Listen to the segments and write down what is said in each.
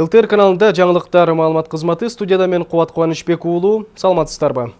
ЛТР каналында жаңылыктар маалымат кызматы студияда мен Кубат Кубанычбек уулу. Саламатсыздарбы?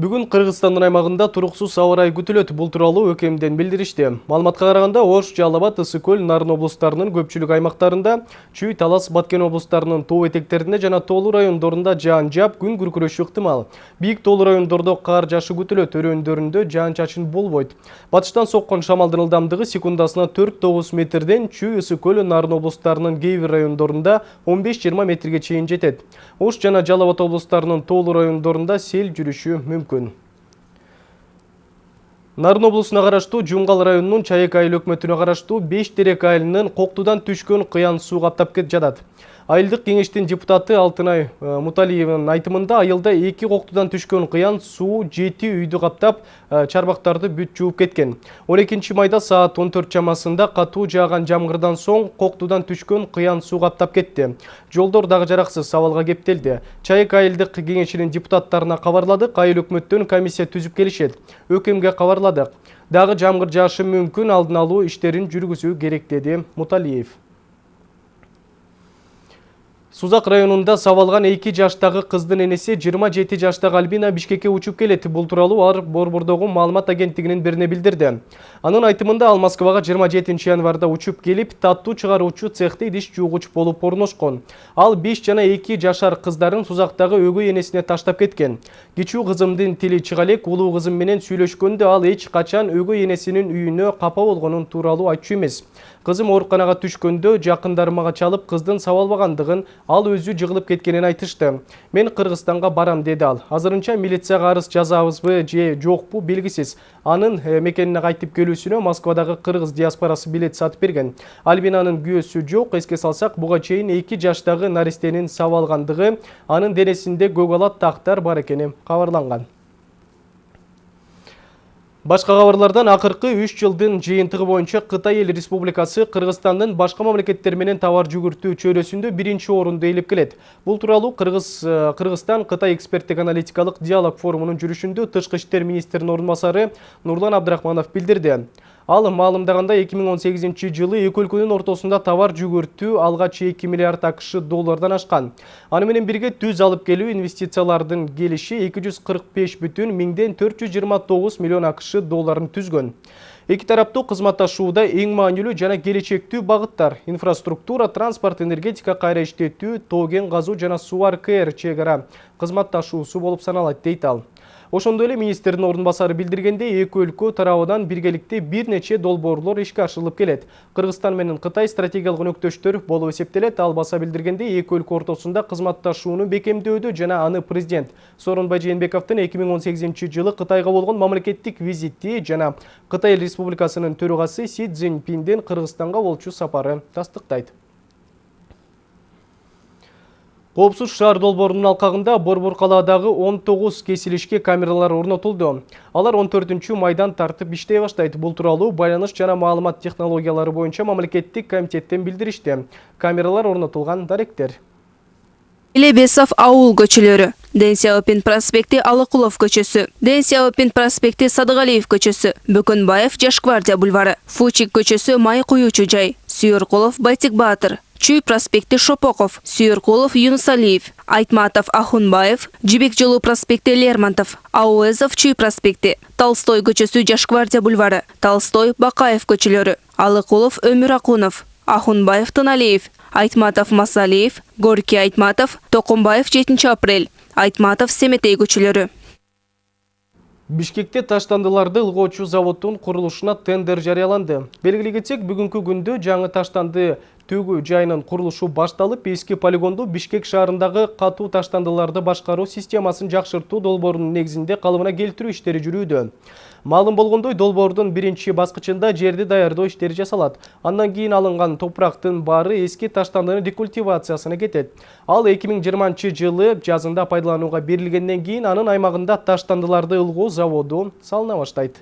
Бүгін Қырғызстанның аймағында тұрықсыз ауа райы күтіледі. Бұл туралы өкемден білдірішті. Маалыматқа қарағанда Ош, Жалабат, Ысыкөл, Нарын облыстарының көпчүлүк аймақтарында, Чүй, Талас, Баткен облыстарының тоо этектерінде жана тоолуу райондорунда жаан жап, күн күркүрөшү ыктымал. Бийик тоолуу райондордо кар жашы күтүлөт, өрөөндөрүндө жаан чачын болбойт. Батыштан соккон шамалдын ылдамдыгы секундасына 4-9 метрден Чүй, Ысыкөл, Нарын облыстарының кээ бир райондорунда 15-20 метрге чейин жетет. Ош жана Жалабат облыстарының тоолуу райондорунда сел жүрүшү мүмкүн мүмкүн. Нарын облусуна караштуу жумгал районунун чайек айыл өкмөтүнө караштуу беш терек айылынын коктудан түшкөн кыян суу каптап жатат айылдык кеңештин депутаты алтынай э, муталиеванын айтымында айылда эки коктудан түшкөн кыян суу жети үйдү каптап э, чарбактарды бүт жууп кеткен. Он экинчи майда саат он төрт чамасында катуу жааган соң коктудан түшкөн кыян суу каптап кетти жолдор дагы жараксыз абалга кептелди чайык айылдык кеңешинин депутаттарына кабарладык айыл өкмөттөн комиссия түзүп келишет өкмге кабарладык дагы жамгыр жаашы мүмкүн алдын алуу иштерин жүргүзүү керек деди муталиев. Сузак районунда сабалган 2 жаштагы кыздын энеси 27 жаштагы Альбина Бишкекке учуп келет. Бул тууралуу алар Борбордогу маалымат агенттигинин бирине билдирди. Анын айтымында ал Москвага 27 январда учуп келип, таттуу чыгаруучу цехте идиш жуугуч болуп орношкон. Ал 5 жана 2 жашар кыздарын Сузактагы өгөй энесине таштап кеткен. Кичүү кызымдын тили чыга элек, улуу кызым менен сүйлөшкөндө ал эч качан өгөй энесинин үйүнө капа болгонун тууралуу айтчу эмес. Кызым ооруканага түшкөндө жакындарым мага чалып кыздын сабалбагандыгын, ал өзү жыгылып кеткенин айтышты. Мен Кыргызстанга барам деди ал. Азырынча милицияга арыз жазабызбы же жокпу белгисиз. Анын э, мекенине кайтып келүүсүнө Москвадагы кыргыз диаспорасы билет сатып берген. Альбинанын күйөөсү жок. Эске салсак, буга чейин 2 жаштагы наристенин сабалгандыгы, анын денесинде көк тактар бар экени кабарланган. Башқа хабарлардан акыркы 3 жылдын жыйынтыгы боюнча Кытай Эл Республикасы Кыргызстандын башка мамлекеттер менен товар жүгүртүү чөйрөсүндө биринчи орунду ээлеп келет. Бул тууралуу Кыргыз э, Кыргызстан Кытай эксперттик аналитикалык диалог форумунун жүрүшүндө тышкы иштер министринин орун Нурлан Абдрахманов билдирди. Ал маалымдаганда 2018 жылы эки өлкөнүн ортосунда товар жүгүртүү алгач 2 миллиард акш доллардан ашкан. Аны менен бирге түз алып келүү инвестициялардын келиши 245 бүтүн миңден 429 миллион акш долларын түзгөн. Эки тараптуу кызматташууда эң маанилүү жана келечектүү багыттар инфраструктура, транспорт, энергетика кайра иштетүү, тоо кен казуу жана суу КР чек ара кызматташуусу болуп саналат дейт ал. Ошондой эле министрдин ордун басары билдиргендей, эки өлкө тарабынан биргеликте бир нече долбоорлор ишке ашырылып келет. Кыргызстан менен Кытай стратегиялык өнөктөштөр болуп эсептелет. Ал баса билдиргендей, эки өлкө ортосунда кызматташууну бекемдөөдө жана аны президент Сооронбай Жээнбековдун 2018 жылы Кытайга болгон мамлекеттик визити жана Кытай Республикасынын төрагасы Си Цзиньпиндин Кыргызстанга болчу сапары тастыктайт. Коопсуз шаар долбоорунун алкагында Борбор калаадагы 19 кесилишке камералар орнотулду. Алар 14 майдан тартып иштей баштайт. Бул тууралуу байланыш жана маалымат технологиялары боюнча мамлекеттик комитеттен билдиришти. Камералар орнотулган даректер. Илебесов ауыл көчөлөрү. Дэн проспекти Алыкулов көчөсү. Дэн Сяопин проспекти Садыгалиев көчөсү. Бөкөнбаев Жашквардия бульвары. Фучик көчөсү Май жай. Сүйөркулов Байтик Баатыр. Чүй проспекти Шопоков, Сүйірқолов Юнусалиев, Айтматов Ахунбаев, Жибек жолу проспекти Лермонтов, Ауэзов Чүй проспекти, Толстой көчөсү Жашквардия бульвары, Толстой Бакаев көчөлөрү, Алыкулов Өмүр Акунов, Ахунбаев Тыналиев, Айтматов Масалиев, Горький Айтматов, Токумбаев 7 апрель, Айтматов Семетей көчөлөрү. Бишкекте таштандыларды ылгоочу заводдун курулушуна тендер жарыяланды. Белгилей кетсек, бүгүнкү күндө жаңы таштанды төгүү жайынын курулушу башталып, эски полигонду Бишкек шаарындагы катуу таштандыларды башкаруу системасын жакшыртуу долбоорунун негизинде калыбына келтирүү иштери жүрүүдө. Маалым болгондой долбоордун биринчи баскычында жерди даярдоо иштери жасалат. Андан кийин алынган топурактын баары эски таштандынын рекультивациясына кетет. Ал 2020 жылы жазында пайдаланууга берилгенден кийин анын аймагында таштандыларды ылгоо заводу салына баштайт.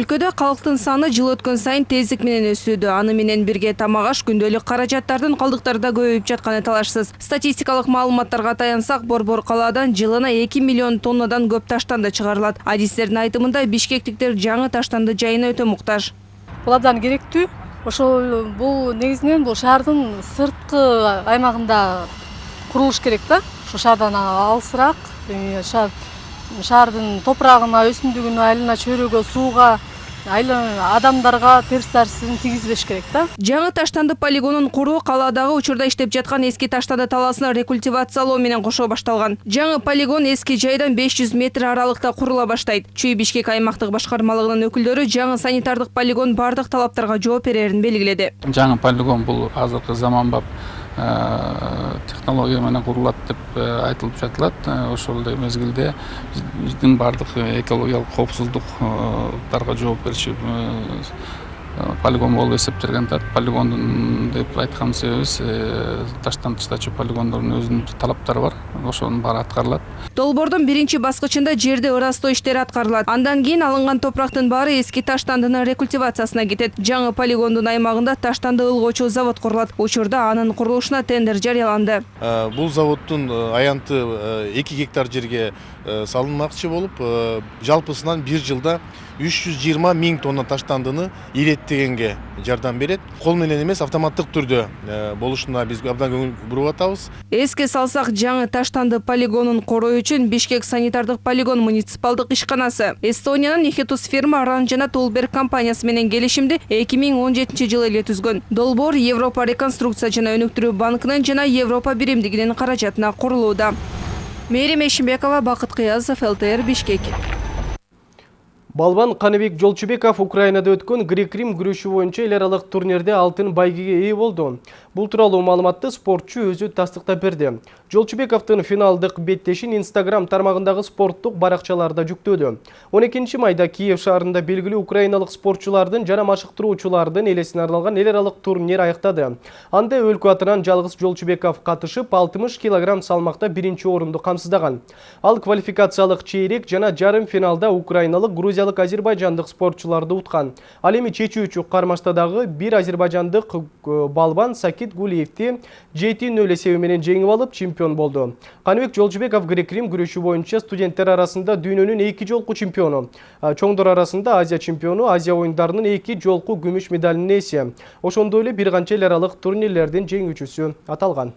Өлкөдө калктын саны жыл өткөн сайын тездик менен өсүүдө. Аны менен бирге тамак аш күндөлүк каражаттардын калдыктары да көбөйүп жатканы талашсыз. Статистикалык маалыматтарга таянсак борбор калаадан жылына эки миллион тоннадан көп таштанды чыгарылат. Адистердин айтымында бишкектиктер жаңы таштанды жайына өтө муктаж. Бул абдан керектүү. Ошол бул негизинен бул шаардын сырткы аймагында курулуш керек да. Ошо шаардан алысыраак шаар шаардын топурагына өсүмдүгүнө айлана чөйрөгө сууга адамдарга терс таасирин тийгизбеш керек да жаңы таштанды полигонун куруу калаадагы учурда иштеп жаткан эски таштанды талаасын рекультивациялоо менен кошо башталган. Жаңы полигон эски жайдан беш жүз метр аралыкта курула баштайт. Чүй бишкек аймактык башкармалыгынын өкүлдөрү жаңы санитардык полигон баардык талаптарга жооп берерин белгиледи. Жаңы полигон бул азыркы заманбап технология менен курулат деп айтылып жатылат. Ошол эле мезгилде биздин баардык экологиялык коопсуздуктарга жооп берчү полигон болуп эсептелген полигондун деп айткан себебибиз таштан тыштачу полигондордун өзүнүн талаптары бар. Ошонун баары аткарылат. Долбоордун биринчи баскычында жерди ырастоо иштери аткарылат. Андан кийин алынган топурактын баары эски таштандынын рекультивациясына кетет. Жаңы полигондун аймагында таштанды ылгоочу завод курулат. Учурда анын курулушуна тендер жарыяланды. Бул заводдун аянты эки гектар жерге салынмакчы болуп жалпысынан бир жылда үч жүз жыйырма миң тонна таштандыны иреттегенге жардам берет кол менен эмес автоматтык түрдө болушуна биз абдан көңүл буруп атабыз эске салсак жаңы таштанды полигонун короо үчүн бишкек санитардык полигон муниципалдык ишканасы эстониянын ихетус фирма ранжана тулберг компаниясы менен келишимди эки миң он жетинчи жылы эле түзгөн долбоор европа реконструкция жана өнүктүрүү банкынын жана европа биримдигинин каражатына курулууда мээрим эшимбекова бакыт кыязов лтр бишкек Балбан Қаныбек Жолчубеков Украинада өткөн грек-рим күрөшү боюнча эл аралык турнирде алтын байгеге ээ болду. Бул тууралуу маалыматты спортчу өзү тастыктап берди. Жолчубековдун финалдык беттешин Instagram тармагындагы спорттук баракчаларда жүктөдү. 12 майда Киев шаарында белгилүү украиналык спортчулардын жана машыктыруучулардын элесине арналган эл аралык турнир аяктады. Анда өлкө атынан жалгыз Жолчубеков катышып 60 кг салмакта биринчи орунду камсыздаган. Ал квалификациялык чейрек жана жарым финалда украиналык Грузия грузиялык азербайжандык спортчуларды уткан ал эми чечүүчү кармаштадагы бир азербайжандык э, балбан сакит гулиевди жети нөл эсеби менен жеңип алып чемпион болду каныбек жолжубеков грек рим күрөшү студенттер арасында дүйнөнүн эки жолку чемпиону чоңдор арасында азия чемпиону азия оюндарынын эки жолку күмүш медалынын ээси ошондой эле бир канча эл аралык турнирлердин жеңүүчүсү аталган.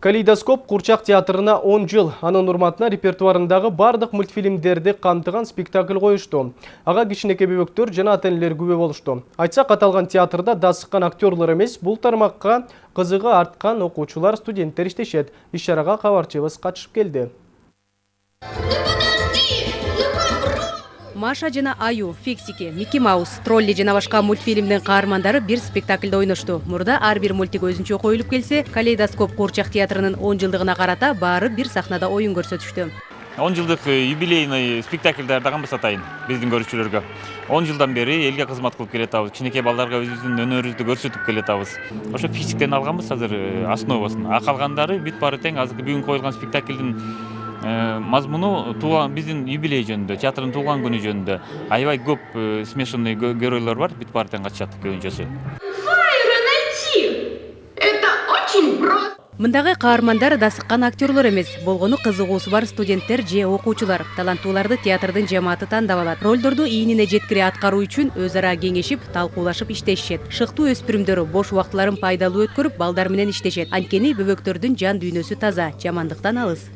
Калейдоскоп Курчак театрына 10 жыл анын урматына репертуарындагы бардык мультфильмдерди камтыган спектакль коюшту. Ага кичинекей бөбөктөр жана ата энелер күбө болушту. Айтсак аталган театрда дасыккан актерлор эмес, бул тармакка кызыгы арткан окуучулар, студенттер иштешет. Иш чарага кабарчыбыз катышып келди. Маша жана аю фиксики микки маус тролли жана башка мультфильмдин каармандары бир спектакльде ойношту мурда ар бир мультик өзүнчө коюлуп келсе калейдоскоп куурчак театрынын он жылдыгына карата баары бир сахнада оюн көрсөтүштү. Он жылдык э, юбилейный спектакль даярдаган атайын биздин көрүүчүлөргө. Он жылдан бери элге кызмат кылып келатабыз кичинекей балдарга өзүбүздүн өнөрүбүздү көрсөтүп келатабыз ошо физиктен алганбыз азыр э, основасын. А калгандары бүт баары тең азыркы бүгүн коюлган спектакльдин Э, мазмуну биздин юбилей жөнүндө театрдын туулган күнү жөнүндө аябай көп э, смешанный геройлор бар бүт баары катышат көбүнчөсү мындагы каармандар дасыккан актерлор эмес болгону кызыгуусу бар студенттер же окуучулар. Таланттууларды театрдын жамааты тандап алат. Ролдорду ийнине жеткире аткаруу үчүн өз ара кеңешип талкуулашып иштешишет. Шыктуу өспүрүмдөр бош убактыларын пайдалуу өткөрүп балдар менен иштешет. Анткени бөбөктөрдүн жан дүйнөсү таза жамандыктан алыс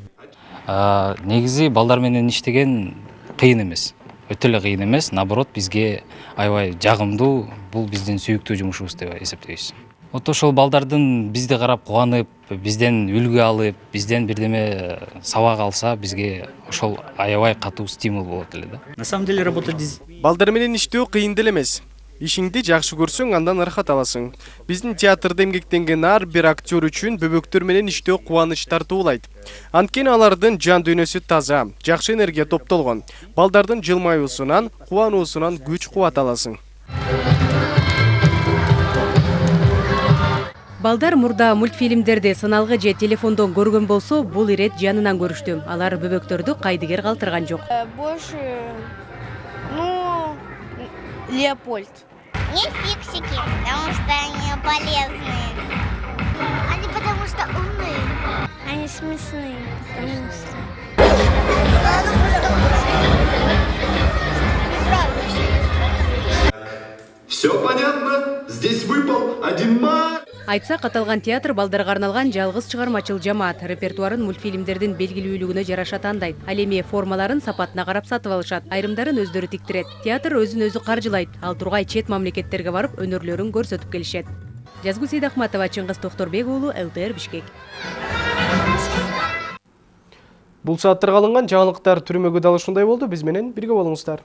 негизи балдар менен иштеген кыйын эмес. Өтө эле кыйын эмес. Наоборот бизге аябай жагымдуу бул биздин сүйүктүү жумушубуз деп эсептейбиз. Вот ошол балдардын бизди карап кубанып бизден үлгү алып бизден бирдеме сабак алса бизге ошол аябай катуу стимул болот эле да. На самом деле работать балдар менен иштөө кыйын деле эмес ишиңди жакшы көрсөң андан ырахат аласың. Биздин театрда эмгектенген ар бир актер үчүн бөбөктөр менен иштөө кубаныч тартуулайт. Анткени алардын жан дүйнөсү таза жакшы энергия топтолгон. Балдардын жылмаюусунан кубануусунан күч кубат аласың. Балдар мурда мультфильмдерди сыналгы же телефондон көргөн болсо бул ирет жанынан көрүштү. Алар бөбөктөрдү кайдыгер калтырган жок. Э, Больше, ну, Леопольд. Не фиксики, потому что они полезные. Они потому что умные. Они смешные, потому что... Все понятно? Здесь выпал один ма... айтсак аталган театр балдарга арналган жалгыз чыгармачыл жамаат. Репертуарын мультфильмдердин белгилүүлүгүнө жараша тандайт. Ал эми формаларын сапатына карап сатып алышат. Айрымдарын өздөрү тиктирет. Театр өзүн өзү каржылайт. Ал тургай чет мамлекеттерге барып өнөрлөрүн көрсөтүп келишет. Жазгүл сейдахматова чыңгыз токторбек уулу лтр бишкек. Бул сааттарга алынган жаңылыктар түрмөгү дал ушундай болду. Биз менен бирге болуңуздар.